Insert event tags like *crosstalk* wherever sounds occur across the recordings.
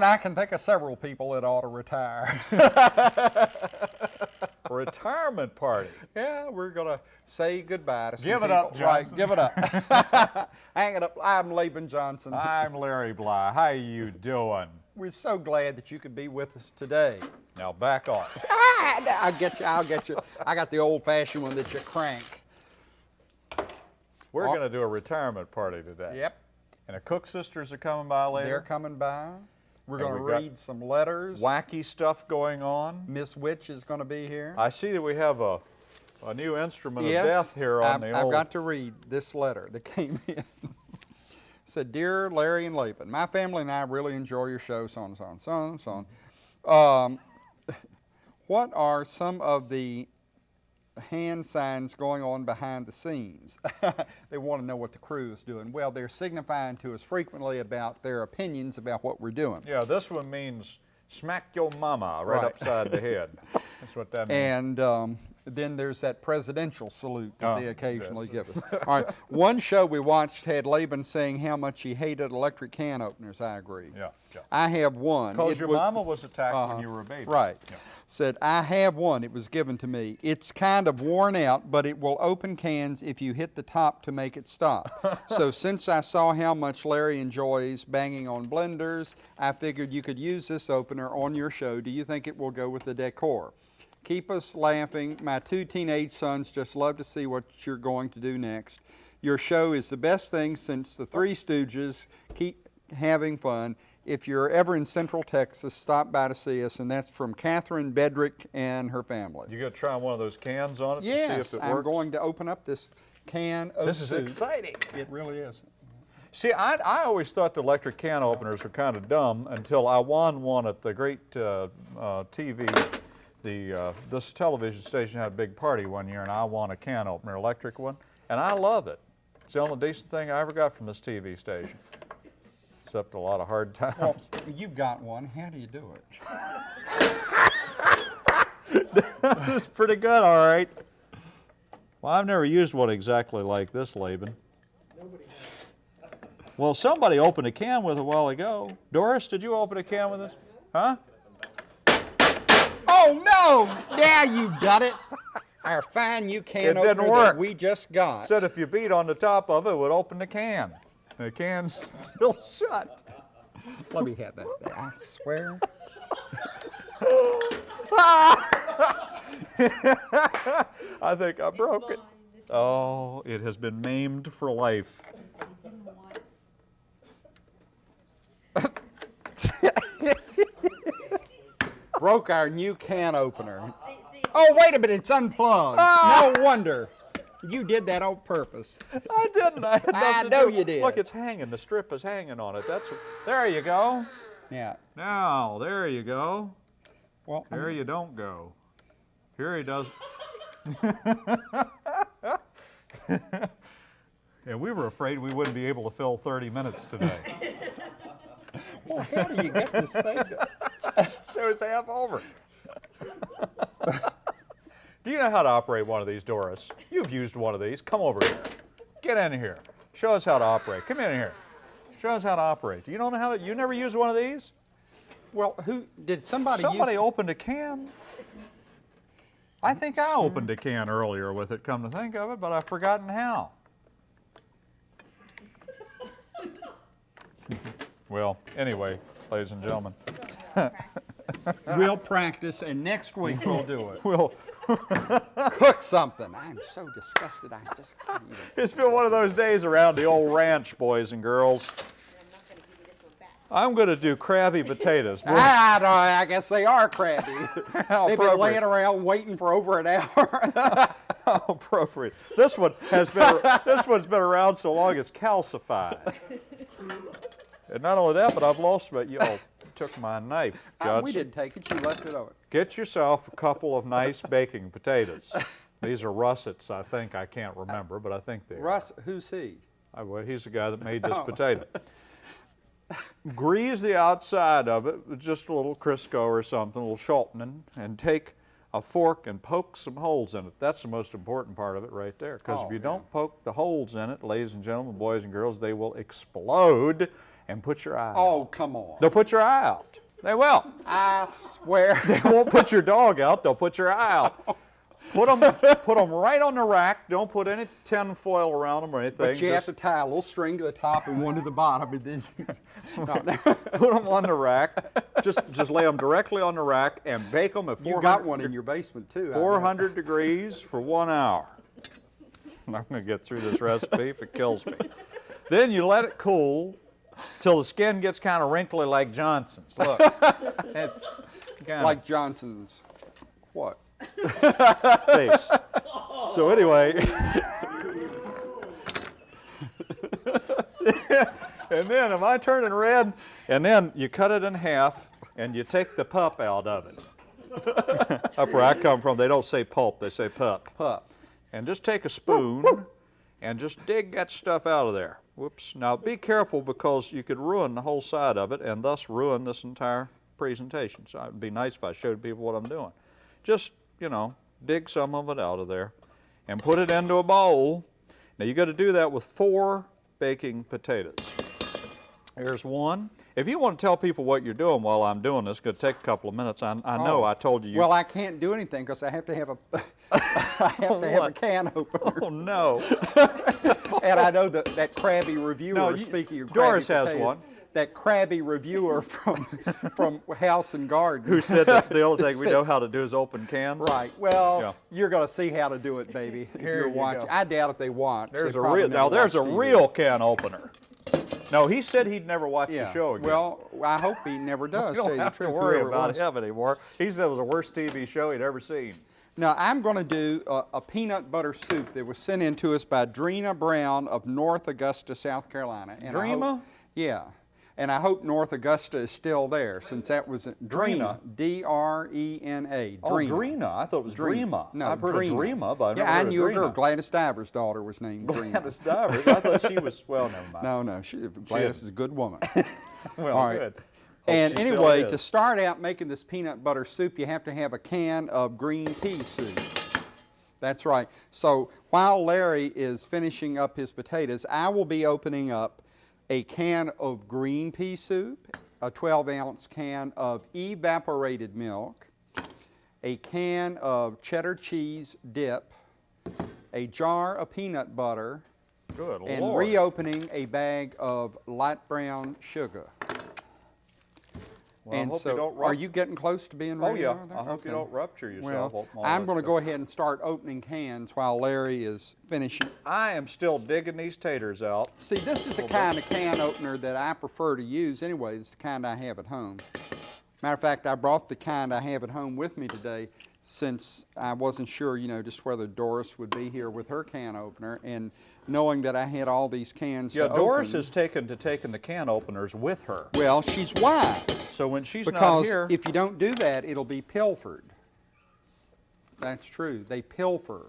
I can think of several people that ought to retire. *laughs* Retirement party. yeah, we're gonna say goodbye to some Give it people. up, Johnson. Right, give it up. *laughs* Hang it up. I'm Laban Johnson. I'm Larry Bly. How you doing? We're so glad that you could be with us today. Now back off. Ah, I'll get you. I'll get you. I got the old-fashioned one that you crank. We're Oh. going to do a retirement party today. Yep. And the Cook sisters are coming by later. They're coming by. We're going to we read some letters. Wacky stuff going on. Miss Witch is going to be here. I see that we have a, a new instrument yes, of death here on I've, the I've got to read this letter that came in. *laughs* said, Dear Larry and Laban, my family and I really enjoy your show, so on, so on, so on, so on. Um, *laughs* what are some of the hand signs going on behind the scenes? *laughs* they want to know what the crew is doing. Well, they're signifying to us frequently about their opinions about what we're doing. Yeah, this one means smack your mama right, Right. upside the head. *laughs* That's what that means. And um, then there's that presidential salute that Oh, they occasionally give us. All right, *laughs* one show we watched had Laban saying how much he hated electric can openers. I agree. Yeah, yeah. I have one. Because your mama was attacked Uh-huh. when you were a baby. Right. Yeah. Said, I have one. It was given to me. It's kind of worn out, but it will open cans if you hit the top to make it stop. *laughs* so since I saw how much Larry enjoys banging on blenders, I figured you could use this opener on your show. Do you think it will go with the decor? Keep us laughing. My two teenage sons just love to see what you're going to do next. Your show is the best thing since the Three Stooges. Keep having fun. If you're ever in Central Texas, stop by to see us, and that's from Catherine Bedrick and her family. You got to try one of those cans on it to see yes, if it I'm works? going to open up this can of This is soup. exciting. It really is. See, I, I always thought the electric can openers were kind of dumb until I won one at the great uh, uh, TV. The, uh, this television station had a big party one year, and I won a can opener, electric one, and I love it. It's the only decent thing I ever got from this TV station, except a lot of hard Well, times. *laughs* you've got one. How do you do it? *laughs* it's pretty good, all right. Well, I've never used one exactly like this, Laban. Well, somebody opened a can with it a while ago. Doris, did you open a can with this? Huh? Oh no! Now you got it. Our fine new can It didn't opener work. that we just got. Said if you beat on the top of it, it would open the can. The can's still shut. Let me have that. I swear. *laughs* I think I broke it. Oh, it has been maimed for life. Broke our new can opener. Oh, wait a minute, it's unplugged. No wonder. You did that on purpose. *laughs* I didn't. I, I know you did. Look, it's hanging. The strip is hanging on it. That's. There you go. Yeah. Now, there you go. Well, There you don't go. Here he does. *laughs* and we were afraid we wouldn't be able to fill 30 minutes today. *laughs* well, how do you get this thing? so it's half over. Do you know how to operate one of these, Doris? You've used one of these. Come over here. Get in here. Show us how to operate. Come in here. Show us how to operate. Do you know how to, you never used one of these? Well, who did somebody? Somebody opened a can. I think I opened a can earlier with it, come to think of it, but I've forgotten how. *laughs* well, anyway, ladies and gentlemen, *laughs* We'll practice, and next week we'll do it. *laughs* we'll, Cook something. I'm so disgusted. I just can't even. *laughs* it's been one of those days around the old ranch, boys and girls. I'm going to do crabby potatoes. *laughs* I, don't, I guess they are crabby. *laughs* They've been laying around waiting for over an hour. How appropriate. This one has been this one's been around so long it's calcified. And not only that, but I've lost my you oh, took my knife, *laughs* Uh, Judson. we didn't take it. You left it over. Get yourself a couple of nice *laughs* baking potatoes. *laughs* These are russets, I think. I can't remember, but I think they are. Russ, who's he? I- well, he's the guy that made this Oh. potato. Grease the outside of it with just a little Crisco or something, a little shortening, and take a fork and poke some holes in it. That's the most important part of it right there. Because Oh, if you yeah. don't poke the holes in it, ladies and gentlemen, boys and girls, they will explode and put your eye out. Oh, come on. They'll put your eye out. They will. I swear. *laughs* They won't put your dog out, they'll put your eye out. Put them, put them right on the rack. Don't put any tin foil around them or anything. But you Just have to tie a little string to the top and one to the bottom, and then you, *laughs* No, no. put them on the rack. Just, just lay them directly on the rack and bake them at 400, you got one in your basement too. 400 degrees for one hour. *laughs* I'm not going to get through this recipe if it kills me. Then you let it cool till the skin gets kind of wrinkly like Johnson's. Look. *laughs* It kinda- Like Johnson's. What? face. *laughs* So anyway, and then am I turning red? And then you cut it in half and you take the pup out of it. *laughs* Up where I come from, they don't say pulp, they say pup. Pup. And just take a spoon and just dig that stuff out of there. Whoops. Now be careful because you could ruin the whole side of it and thus ruin this entire presentation. So it'd be nice if I showed people what I'm doing. Just, you know, dig some of it out of there and put it into a bowl. Now you got to do that with four baking potatoes. There's one. If you want to tell people what you're doing while I'm doing this, it's going to take a couple of minutes. I, I know Oh. I told you. you Well, I can't do anything because I have to have a, *laughs* I have to have a *laughs* can opener. oh no. *laughs* *laughs* And I know that that crabby reviewer, No, you- speaking of Doris crabby has potatoes, one. That crabby reviewer *laughs* from from House and Garden. Who said that the only *laughs* thing we know how to do is open cans? Right. Well, Yeah. you're going to see how to do it, baby. If Here you're you watching. go. I doubt if they watch. There's They a real now. There's a TV. real can opener. No, he said he'd never watch Yeah. the show again. Well, I hope he never *laughs* does. tell don't have to worry about him anymore. He said it was the worst TV show he'd ever seen. Now, I'm going to do a, a peanut butter soup that was sent in to us by Drena Brown of North Augusta, South Carolina. And hope- yeah. And I hope North Augusta is still there since that was Drena, D-R-E-N-A. Oh, Drena. I thought it was Dreama. No, I've heard of Dreama, but I've yeah, I knew a girl. Gladys Diver's daughter was named Drena. Gladys Divers. I thought she was. Well, never mind. No, no, she, Gladys is a good woman. *laughs* Well, All right. good. Hope And anyway, to start out making this peanut butter soup, you have to have a can of green pea soup. That's right. So while Larry is finishing up his potatoes, I will be opening up a can of green pea soup, a 12 ounce can of evaporated milk, a can of cheddar cheese dip, a jar of peanut butter, Good and Lord. reopening a bag of light brown sugar. Well, and so, don't are you getting close to being ready? Oh ready? yeah. I hope you don't rupture yourself. Well, I'm going to go ahead and start opening cans while Larry is finishing. I am still digging these taters out. See, this is the kind of can opener that I prefer to use anyway. It's the kind I have at home. Matter of fact, I brought the kind I have at home with me today since I wasn't sure, you know, just whether Doris would be here with her can opener. And knowing that I had all these cans Yeah, Doris open, has taken to taking the can openers with her. Well, she's wise. So when she's not here... Because if you don't do that, it'll be pilfered. That's true. They pilfer.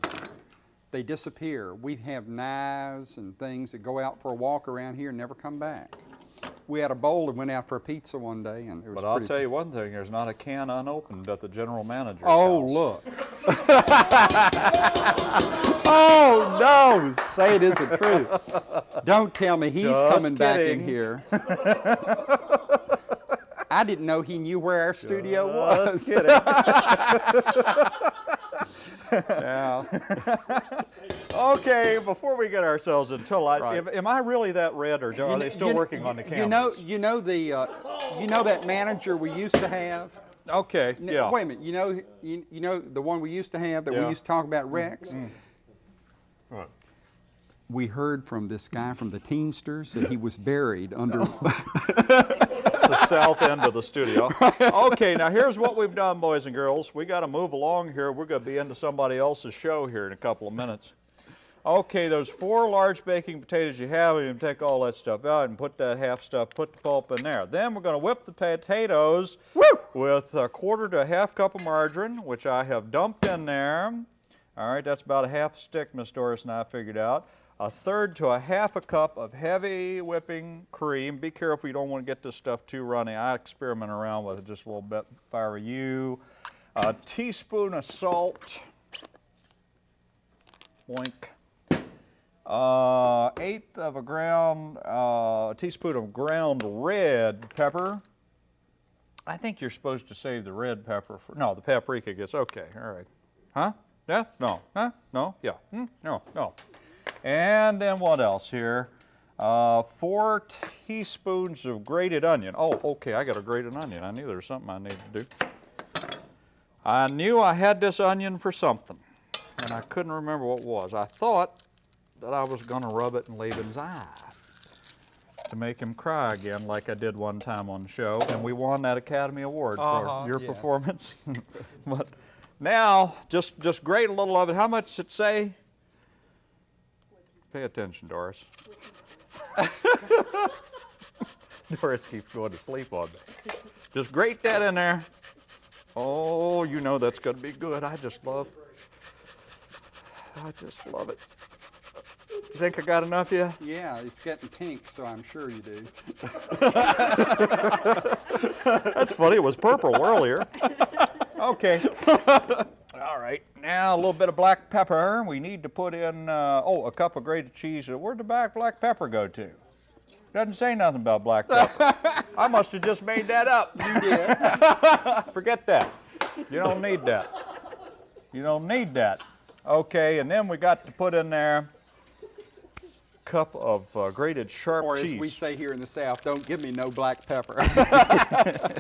They disappear. We have knives and things that go out for a walk around here and never come back. We had a bowl and went out for a pizza one day, and it was but I'll tell you one thing: there's not a can unopened at the general manager's Oh, house. look. *laughs* oh, no. Say it isn't true. Don't tell me he's Just coming back in here. *laughs* I didn't know he knew where our studio Just was. kidding. *laughs* Yeah. Okay, before we get ourselves into light, Right. am, am I really that red, or are You they still you- working on the cameras? You know, you know the, uh, you know that manager we used to have. Okay, N- yeah. Wait a minute. You know, you, you know the one we used to have that Yeah. we used to talk about Rex. What? We heard from this guy from the Teamsters that he was buried under. *laughs* *laughs* the south end of the studio. Okay, now here's what we've done, boys and girls. We got to move along here. We're going to be into somebody else's show here in a couple of minutes. Okay, those four large baking potatoes you have, you can take all that stuff out and put that half stuff, put the pulp in there. Then we're going to whip the potatoes with a quarter to a half cup of margarine, which I have dumped in there. All right, that's about a half stick, Miss Doris and I figured out. A third to a half a cup of heavy whipping cream. Be careful, you don't want to get this stuff too runny. I experiment around with it just a little bit if I were you. a teaspoon of salt, boink, uh, eighth of a ground, uh, teaspoon of ground red pepper. I think you're supposed to save the red pepper for, no, the paprika gets, okay, all right. Huh? Yeah? No? Huh? No? Yeah? Hmm? No? No. And then what else here? Uh, four teaspoons of grated onion. Oh, okay, I got a grated onion. I knew there was something I needed to do. I knew I had this onion for something, and I couldn't remember what it was. I thought that I was going to rub it in Laban's eye to make him cry again, like I did one time on the show, and we won that Academy Award Uh-huh, for your yes. performance. *laughs* but now, just just grate a little of it. How much does it say? Pay attention, Doris. *laughs* Doris keeps going to sleep on me. Just grate that in there. Oh, you know that's going to be good. I just love. I just love it. You think I got enough yet? Yeah, it's getting pink, so I'm sure you do. *laughs* That's funny. It was purple earlier. *laughs* Okay. *laughs* All right. Now a little bit of black pepper. We need to put in uh, oh a cup of grated cheese. Where'd the black black pepper go to? Doesn't say nothing about black pepper. I must have just made that up. You did. Forget that. You don't need that. You don't need that. Okay, and then we got to put in there a cup of uh, grated sharp Or cheese. as we say here in the South, don't give me no black pepper. *laughs*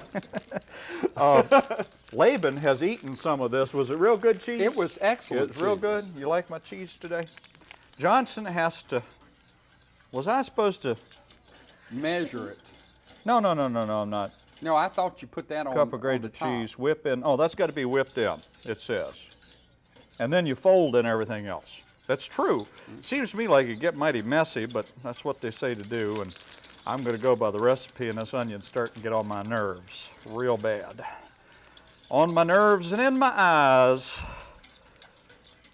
*laughs* Laban has eaten some of this. Was it real good cheese? It was excellent It's real good. You like my cheese today? Johnson has to. Was I supposed to? Measure it. No, no, no, no, no. I'm not. No, I thought you put that on Cup of grated cheese. Whip in. Oh, that's got to be whipped in. It says. And then you fold in everything else. That's true. It seems to me like it get mighty messy, but that's what they say to do. And I'm going to go by the recipe, and this onion's starting to get on my nerves real bad. On my nerves and in my eyes.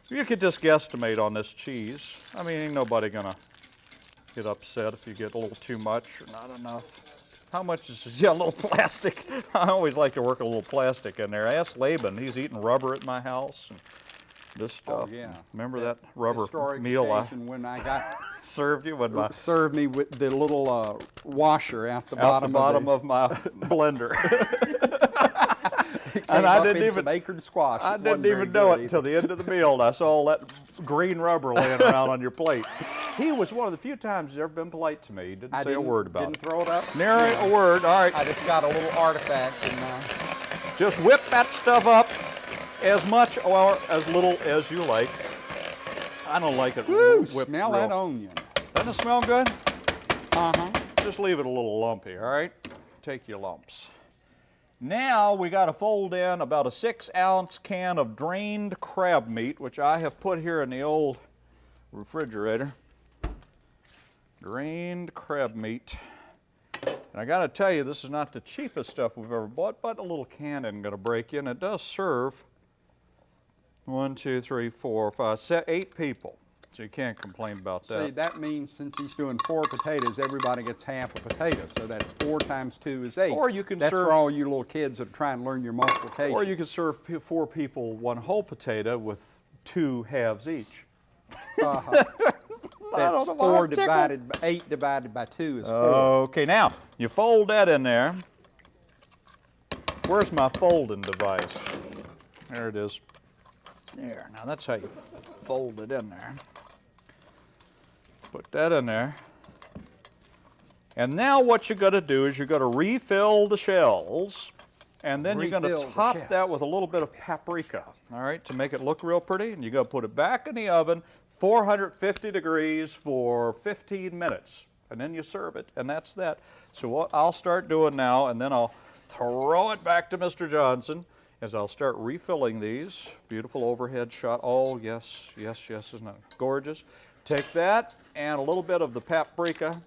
You could just guesstimate on this cheese. I mean, ain't nobody gonna get upset if you get a little too much or not enough. How much is little *laughs* plastic? *laughs* I always like to work a little plastic in there. Ask Laban. He's eating rubber at my house and this Oh, stuff. yeah. Remember that rubber Historic meal I when I got *laughs* served you with my *laughs* served me with the little uh, washer at the bottom, the bottom of, of my *laughs* blender. and I didn't even- acorn squash. I didn't even know it until the end of the meal, and I saw all that green rubber laying around on your plate. He was one of the few times he's ever been polite to me. He didn't I say a didn't- word about it. Didn't throw it up. Nary a word. All right, I just got a little artifact in my. just whip that stuff up as much or as little as you like. I don't like it Woo! Smell real. that onion. Doesn't it smell good? Uh huh. Just leave it a little lumpy, all right? Take your lumps. Now we got to fold in about a six ounce can of drained crab meat, which I have put here in the old refrigerator. Drained crab meat. And I got to tell you, this is not the cheapest stuff we've ever bought, but a little can isn't going to break you, and it does serve one, two, three, four, five, se- eight people. So you can't complain about that. See, that means since he's doing four potatoes, everybody gets half a potato. So that's four times two is eight. Or you can That's serve- for all you little kids that are trying to learn your multiplication. Or you could serve four people one whole potato with two halves each. Uh-huh. *laughs* That's know why I'm four divided by eight divided by two is four. Okay, now you fold that in there. Where's my folding device? There it is. There. Now that's how you fold it in there. Put that in there. And now what you're going to do is you're going to refill the shells, and then you're going to top that with a little bit of paprika, all right, to make it look real pretty. And you're going to put it back in the oven, 450 degrees for 15 minutes, and then you serve it, and that's that. So what I'll start doing now, and then I'll throw it back to Mr. Johnson, as I'll start refilling these. Beautiful overhead shot. Oh, yes, yes, yes, isn't it gorgeous? Take that and a little bit of the paprika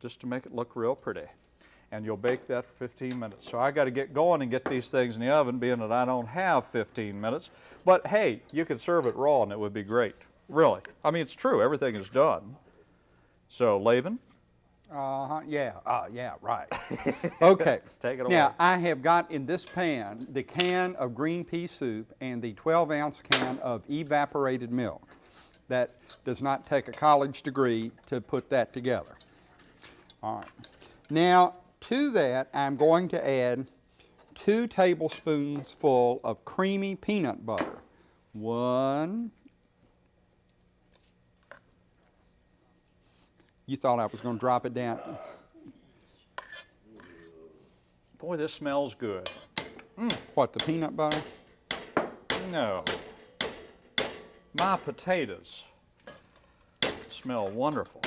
just to make it look real pretty. And you'll bake that for 15 minutes. So I got to get going and get these things in the oven, being that I don't have 15 minutes. But hey, you could serve it raw and it would be great. Really. I mean, it's true. Everything is done. So, Laban, Uh-huh, yeah, uh, yeah, right. *laughs* Okay. Take it away. Now. I have got in this pan the can of green pea soup and the 12 ounce can of evaporated milk. That does not take a college degree to put that together. All right. Now, to that, I'm going to add two tablespoons full of creamy peanut butter. One. You thought I was going to drop it down. Boy, this smells good. Mm, what, the peanut butter? No. My potatoes smell wonderful.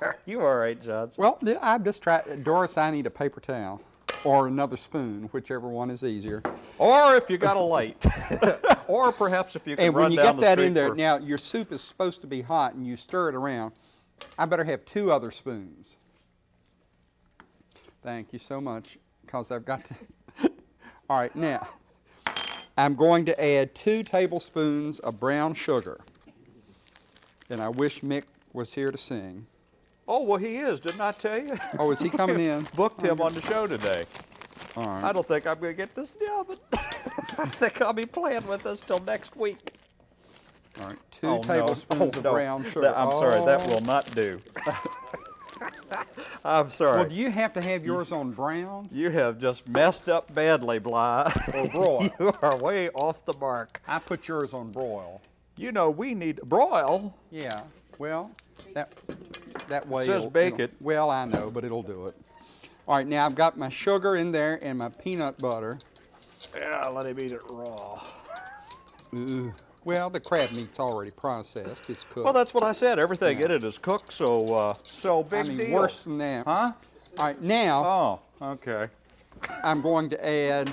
Are *laughs* you all right, Johnson? Well, I'm just trying. Doris, I need a paper towel or another spoon, whichever one is easier. Or if you got a light. *laughs* or perhaps if you can And run when you down get the that in there, now your soup is supposed to be hot and you stir it around. I better have two other spoons. Thank you so much, because I've got to. *laughs* All right, now, I'm going to add two tablespoons of brown sugar. And I wish Mick was here to sing. Oh, well, he is, didn't I tell you? Oh, is he *laughs* coming in? Booked oh, him on the show today. All right. I don't think I'm going to get this down, but *laughs* I think I'll be playing with this till next week. All right, two Oh, no. tablespoons Oh, of no. brown sugar. That- I'm sorry, that Oh. will not do. *laughs* I'm sorry. Well, do you have to have yours on brown You have just messed up badly, Bly. or broil? you are way off the mark. I put yours on broil. You know, we need broil. Yeah, well, that, that way. says it'll- bake it'll- it. Well, I know, but it'll do it. All right, now I've got my sugar in there and my peanut butter. Yeah, let him eat it raw. Ooh. Well, the crab meat's already processed. It's cooked. Well, that's what I said. Everything in it is cooked, so uh, so I mean, deal. worse than that. Huh? All right, now Oh, okay. I'm going to add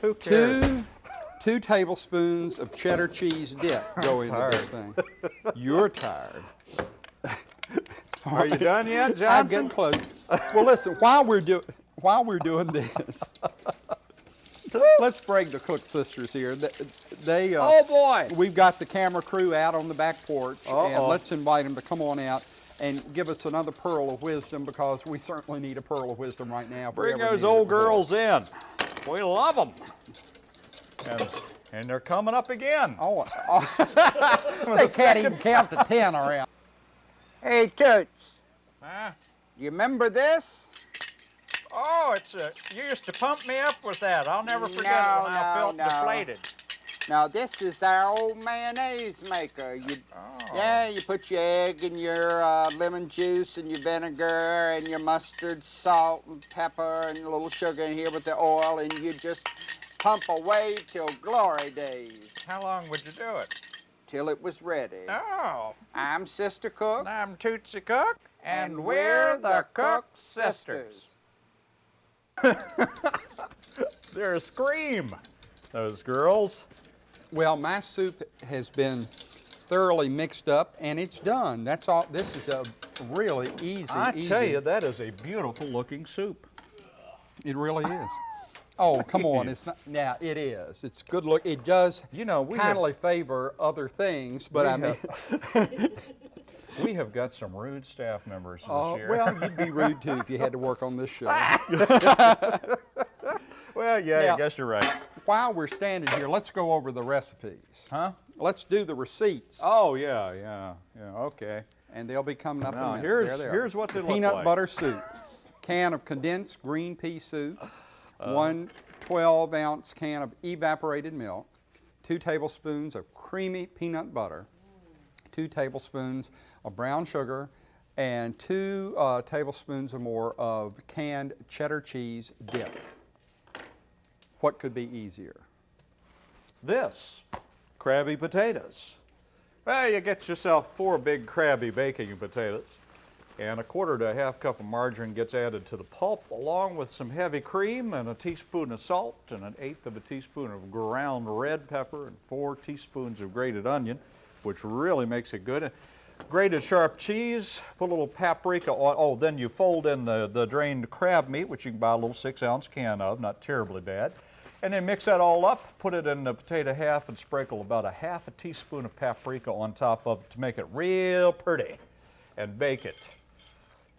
Who cares? two, two tablespoons of cheddar cheese dip *laughs* go into this thing. You're tired. *laughs* *laughs* Are you done yet, Johnson? I'm getting close. Well, listen, while we're doing while we're doing this, *laughs* let's break the Cook sisters here. They, they uh, Oh boy! we've got the camera crew out on the back porch, and Uh-oh. let's invite them to come on out and give us another pearl of wisdom because we certainly need a pearl of wisdom right now. Bring those old girls in. We love them. And, and they're coming up again. Oh, *laughs* oh. they can't even count to ten around. Hey, Toots, Huh? you remember this? Oh, it's a. You used to pump me up with that. I'll never forget No, it when I felt no. deflated. Now this is our old mayonnaise maker. You, Oh. yeah, you put your egg and your uh, lemon juice and your vinegar and your mustard, salt and pepper and a little sugar in here with the oil, and you just pump away till glory days, How long would you do it? Till it was ready. Oh, I'm Sister Cook, I'm Tootsie Cook, and, we're the Cook Sisters. *laughs* They're a scream, those girls. Well, my soup has been thoroughly mixed up, and it's done. That's all. This is a really easy. I easy. tell you, that is a beautiful looking soup. It really is. Oh, come on. It's not, yeah, it is. It's good look. It does You know, we have- favor other things, but I mean, have- *laughs* We have got some rude staff members this oh, year. well, you'd be rude too if you had to work on this show. *laughs* well, yeah, Now- I guess you're right. While we're standing here, let's go over the recipes. Huh? Let's do the receipts, Oh, yeah, yeah, yeah, okay. and they'll be coming up in Now, a minute. here's- they are. here's what they look Peanut like. butter soup, can of condensed green pea soup, Uh. one 12 ounce can of evaporated milk, two tablespoons of creamy peanut butter, two tablespoons of brown sugar, and two uh, tablespoons or more of canned cheddar cheese dip. What could be easier? This, crabby potatoes. Well, you get yourself four big crabby baking potatoes, and a quarter to a half cup of margarine gets added to the pulp, along with some heavy cream and a teaspoon of salt and an eighth of a teaspoon of ground red pepper and four teaspoons of grated onion, which really makes it good. Grated sharp cheese, put a little paprika on. Oh, then you fold in the, the drained crab meat, which you can buy a little six ounce can of, not terribly bad. And then mix that all up, put it in the potato half, and sprinkle about a half a teaspoon of paprika on top of it to make it real pretty. and bake it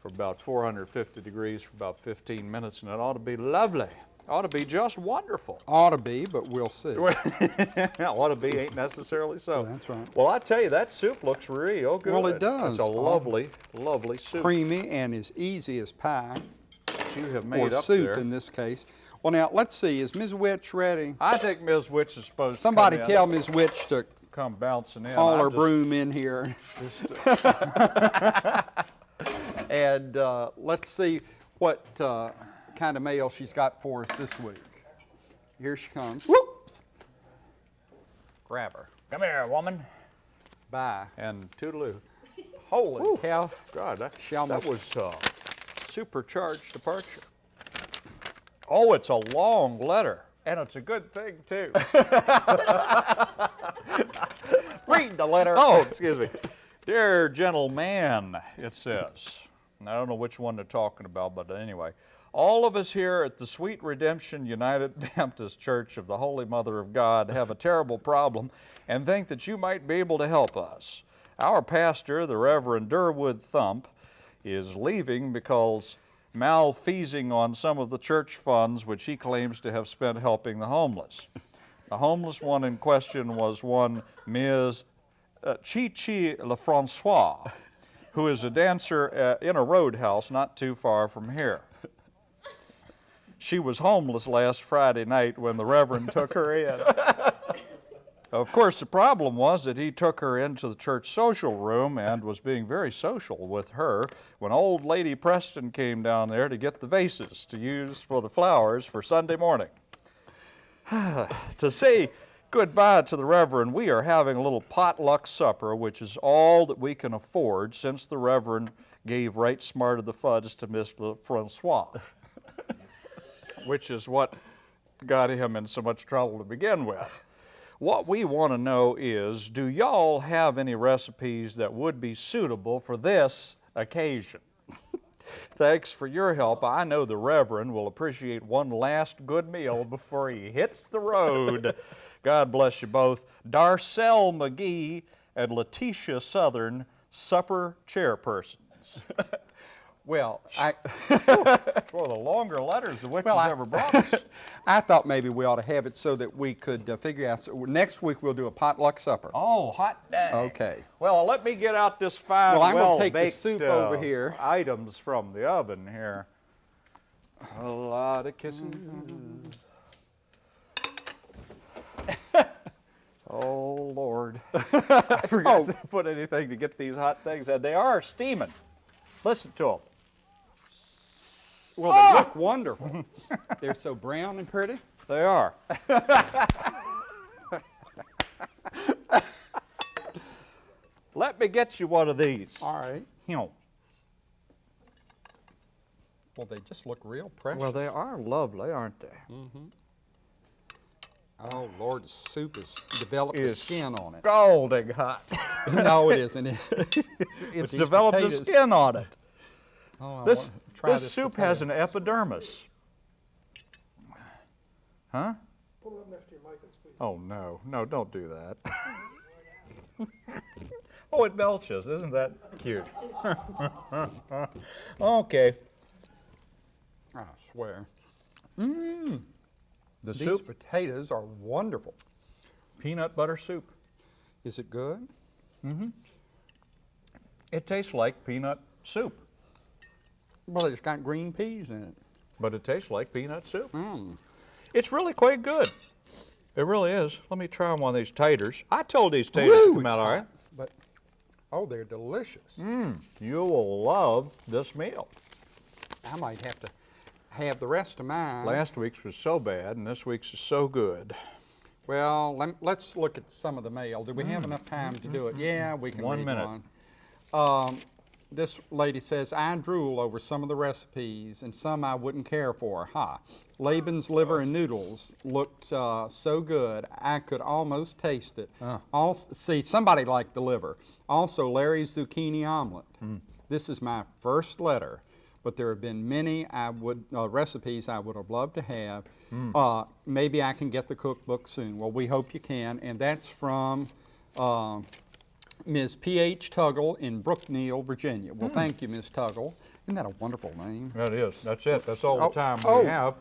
for about 450 degrees for about 15 minutes, and it ought to be lovely. Ought to be just wonderful. Ought to be, but we'll see. *laughs* ought to be ain't necessarily so. That's right. Well, I tell you, that soup looks real good. Well, it does. It's a Oh. lovely, lovely soup Creamy and as easy as pie, that you have or made up soup there. in this case. Well, now, let's see, is Ms. Witch ready? I think Ms. Witch is supposed Somebody to in, tell Ms. Witch to come bouncing in. haul her just- broom in here. just, uh, *laughs* *laughs* And uh, let's see what uh, kind of mail she's got for us this week. Here she comes. Whoops! Grab her. come here, woman. Bye. And toodaloo. Holy cow. God, that, She that almost- was uh, supercharged departure. Oh, it's a long letter, and it's a good thing too. *laughs* Read the letter. oh, excuse me. Dear gentleman, it says. I don't know which one they're talking about, but anyway. All of us here at the Sweet Redemption United *laughs* Baptist Church of the Holy Mother of God have a terrible problem and think that you might be able to help us. Our pastor, the Reverend Durwood Thump, is leaving because malfeasing on some of the church funds which he claims to have spent helping the homeless. The homeless one in question was one Ms. uh, Chi Chi LeFrancois, who is a dancer uh, in a roadhouse not too far from here. She was homeless last Friday night when the Reverend took her in. Of course, the problem was that he took her into the church social room and was being very social with her when old lady Preston came down there to get the vases to use for the flowers for Sunday morning. *sighs* to say goodbye to the Reverend, we are having a little potluck supper, which is all that we can afford since the Reverend gave right smart of the fudge to Miss Francois, *laughs* which is what got him in so much trouble to begin with. What we want to know is do y'all have any recipes that would be suitable for this occasion? *laughs* Thanks for your help. I know the Reverend will appreciate one last good meal before he hits the road. *laughs* God bless you both. Darcel McGee and Letitia Southern, supper chairpersons. *laughs* Well, I, *laughs* of the longer letters the witches Well, I- ever brought us. *laughs* I thought maybe we ought to have it so that we could uh, figure out. So next week we'll do a potluck supper. Oh, hot dang. Okay. Well, let me get out this fine, Well, I'm well take the baked soup uh, over here. items from the oven here. A lot of kisses. Oh Lord! *laughs* I forgot Oh. to put anything to get these hot things. And they are steaming. Listen to them. Well, they ah! look wonderful. *laughs* They're so brown and pretty. They are. *laughs* Let me get you one of these. All right. You know. Well, they just look real precious. Well, they are lovely, aren't they? Mm-hmm. Oh, Lord, the soup has developed a skin on it. Scalding hot. *laughs* no, it isn't. It's *laughs* these developed potatoes- a skin on it. Oh, I This, this soup has an epidermis. Huh? Pull it up next to your mic and speak. Oh, no. No, don't do that. *laughs* oh, it belches. Isn't that cute? okay. I swear. Mmm. The These soup, potatoes are wonderful. peanut butter soup. Is it good? Mm-hmm. It tastes like peanut soup, Well, it's got green peas in it. but it tastes like peanut soup. Mmm. It's really quite good. It really is. Let me try one of these taters. I told these taters to come out all right. But, oh, they're delicious. You will love this meal. I might have to have the rest of mine. Last week's was so bad, and this week's is so good. Well, lem- let's look at some of the mail. Do we have enough time to do it? Yeah, we can Mm. One minute. one. Um, this lady says, I drool over some of the recipes and some I wouldn't care for. Ha. Laban's liver and noodles looked uh, so good, I could almost taste it. Ah. Also, see, somebody liked the liver. Also, Larry's zucchini omelet. Hmm. This is my first letter, but there have been many I would uh, recipes I would have loved to have. Hmm. Uh, maybe I can get the cookbook soon. Well, we hope you can, and that's from uh, Ms. P.H. Tuggle in Brookneal, Virginia. Well, thank you, Ms. Tuggle. Isn't that a wonderful name? That is, that's it, that's all Oh, the time oh. we have.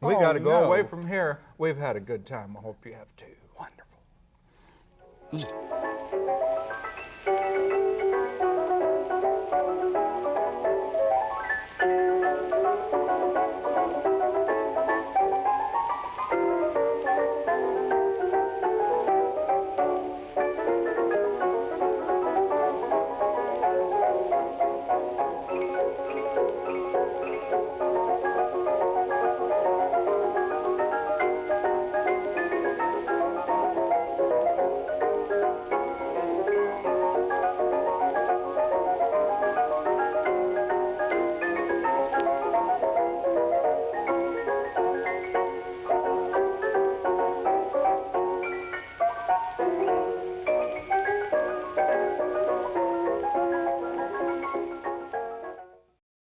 We Oh, gotta go away from here. We've had a good time, I hope you have too. Wonderful.